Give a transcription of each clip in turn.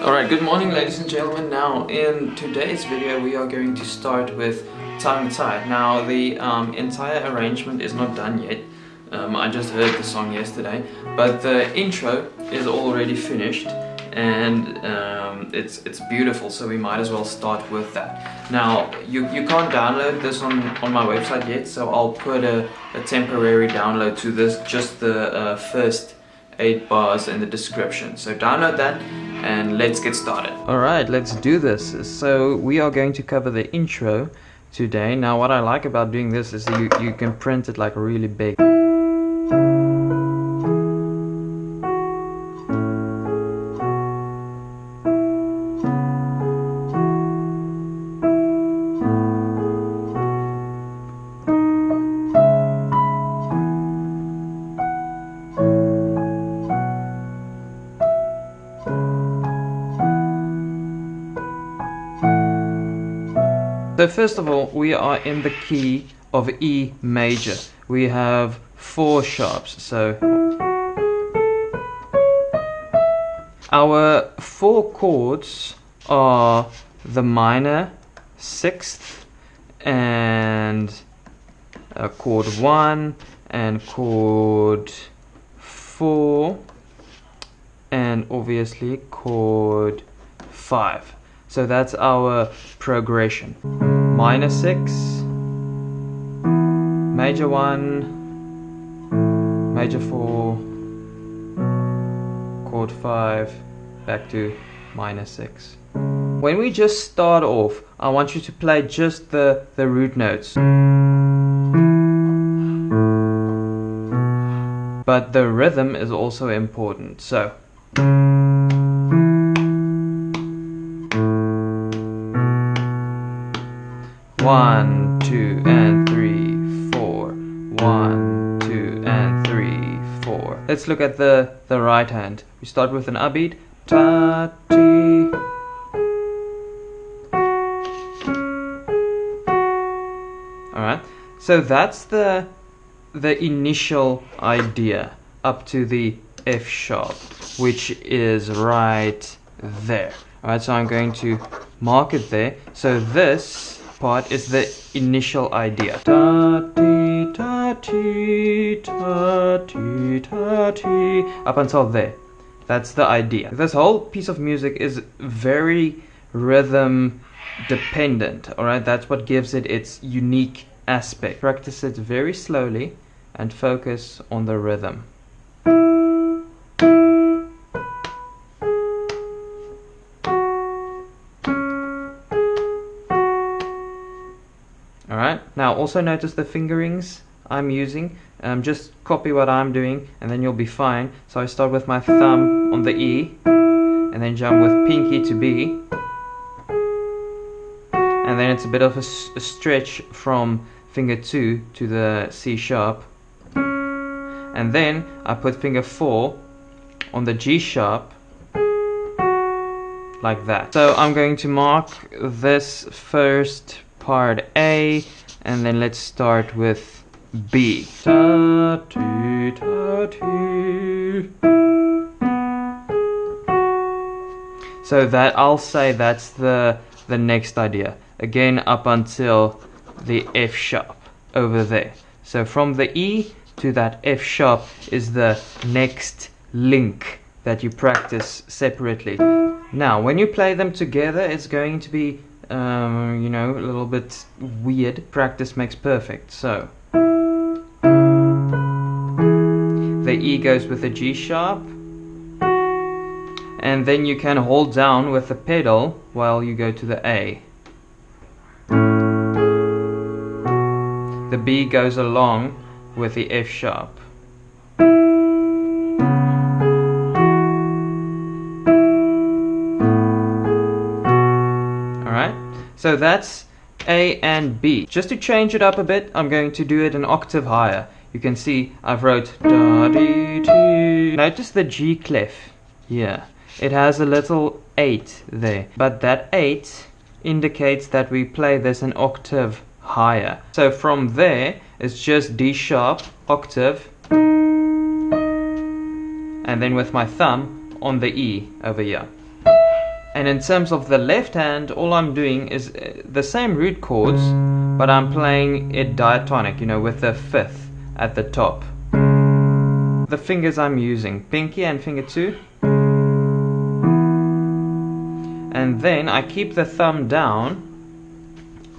Alright, good morning ladies and gentlemen. Now in today's video we are going to start with Tongue Tied. Now the um, entire arrangement is not done yet. Um, I just heard the song yesterday, but the intro is already finished and um, it's it's beautiful so we might as well start with that now you, you can't download this on on my website yet so I'll put a, a temporary download to this just the uh, first eight bars in the description so download that and let's get started. Alright let's do this. So we are going to cover the intro today. Now what I like about doing this is you, you can print it like really big So first of all, we are in the key of E major. We have four sharps, so our four chords are the minor, sixth, and uh, chord one, and chord four, and obviously chord five. So that's our progression. Minor 6, major 1, major 4, chord 5, back to minor 6. When we just start off, I want you to play just the, the root notes. But the rhythm is also important. So One, two, and three, four. One, two, and three, four. Let's look at the, the right hand. We start with an upbeat. Ta, ti. Alright, so that's the, the initial idea up to the F sharp, which is right there. Alright, so I'm going to mark it there. So this part is the initial idea. Up until there. That's the idea. This whole piece of music is very rhythm dependent, alright? That's what gives it its unique aspect. Practice it very slowly and focus on the rhythm. Now also notice the fingerings I'm using. Um, just copy what I'm doing and then you'll be fine. So I start with my thumb on the E and then jump with pinky to B. And then it's a bit of a, a stretch from finger 2 to the C sharp. And then I put finger 4 on the G sharp like that. So I'm going to mark this first part A and then let's start with B. So that I'll say that's the the next idea. Again up until the F sharp over there. So from the E to that F sharp is the next link that you practice separately. Now when you play them together it's going to be um, you know, a little bit weird. Practice makes perfect. So the E goes with the G sharp, and then you can hold down with the pedal while you go to the A. The B goes along with the F sharp. So that's A and B. Just to change it up a bit, I'm going to do it an octave higher. You can see I've wrote da dee dee. Notice the G clef here. It has a little 8 there. But that 8 indicates that we play this an octave higher. So from there, it's just D sharp, octave, and then with my thumb on the E over here. And in terms of the left hand, all I'm doing is uh, the same root chords, but I'm playing it diatonic, you know, with the fifth at the top. The fingers I'm using, pinky and finger two. And then I keep the thumb down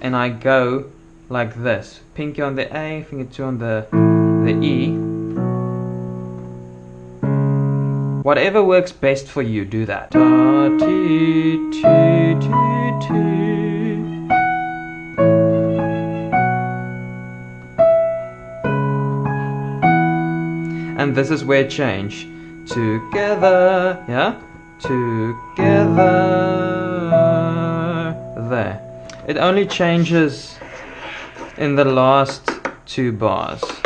and I go like this. Pinky on the A, finger two on the, the E. Whatever works best for you, do that. And this is where change. Together, yeah? Together, there. It only changes in the last two bars.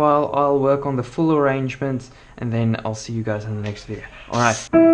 Meanwhile, I'll work on the full arrangement and then I'll see you guys in the next video. Alright.